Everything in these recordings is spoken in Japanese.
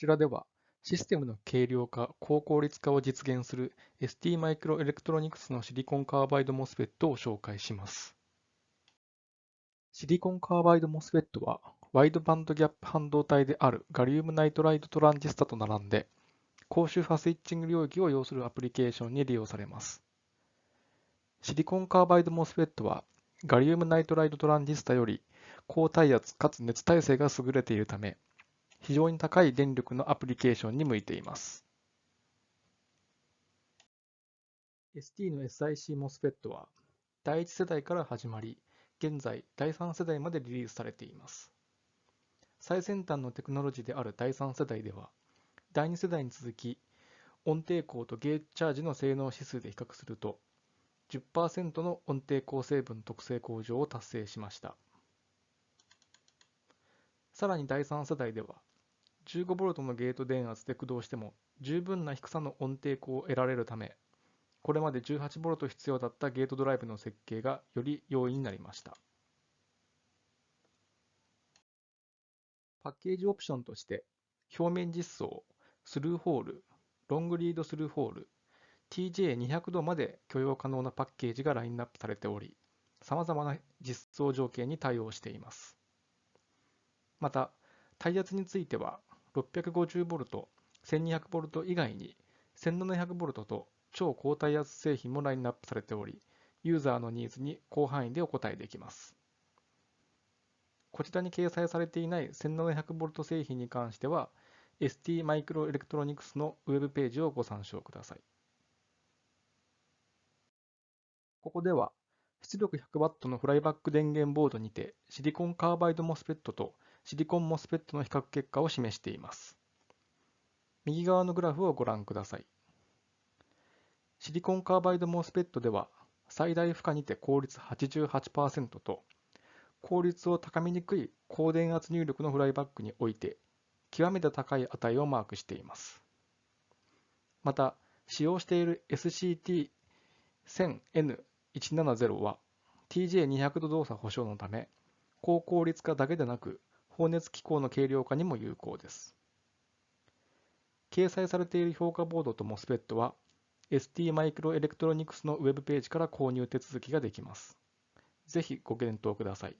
ちらでは、システムの軽量化、高効率化を実現する ST マイクロエレクトロニクスのシリコンカーバイド MOSFET を紹介します。シリコンカーバイド MOSFET は、ワイドバンドギャップ半導体であるガリウムナイトライトトランジスタと並んで、高周波スイッチング領域を要するアプリケーションに利用されます。シリコンカーバイド MOSFET は、ガリウムナイトライトトランジスタより高耐圧かつ熱耐性が優れているため、非常に高い電力のアプリケーションに向いています。ST の SiC MOSFET は第1世代から始まり、現在第3世代までリリースされています。最先端のテクノロジーである第3世代では、第2世代に続き、音抵抗とゲージチャージの性能指数で比較すると、10%の音抵抗成分特性向上を達成しました。さらに第3世代では、15V のゲート電圧で駆動しても十分な低さの音抵抗を得られるため、これまで 18V 必要だったゲートドライブの設計がより容易になりました。パッケージオプションとして、表面実装、スルーホール、ロングリードスルーホール、TJ200 度まで許容可能なパッケージがラインナップされており、様々な実装条件に対応しています。また、耐圧については、650V、1200V 以外に 1700V と超高耐圧製品もラインナップされており、ユーザーのニーズに広範囲でお答えできます。こちらに掲載されていない 1700V 製品に関しては、ST マイクロエレクトロニクスのウェブページをご参照ください。ここでは、出力 100W のフライバック電源ボードにてシリコンカーバイド MOSFET とシリコン MOSFET の比較結果を示しています。右側のグラフをご覧ください。シリコンカーバイド MOSFET では最大負荷にて効率88%と効率を高めにくい高電圧入力のフライバックにおいて極めて高い値をマークしています。また、使用している SCT1000N170 は TJ200 度動作保証のため高効率化だけでなく放熱機構の軽量化にも有効です。掲載されている評価ボードと MOSFET は ST マイクロエレクトロニクスのウェブページから購入手続きができます。ぜひご検討ください。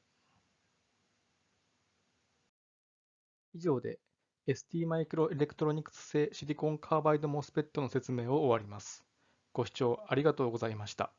以上で ST マイクロエレクトロニクス製シリコンカーバイド MOSFET の説明を終わります。ご視聴ありがとうございました。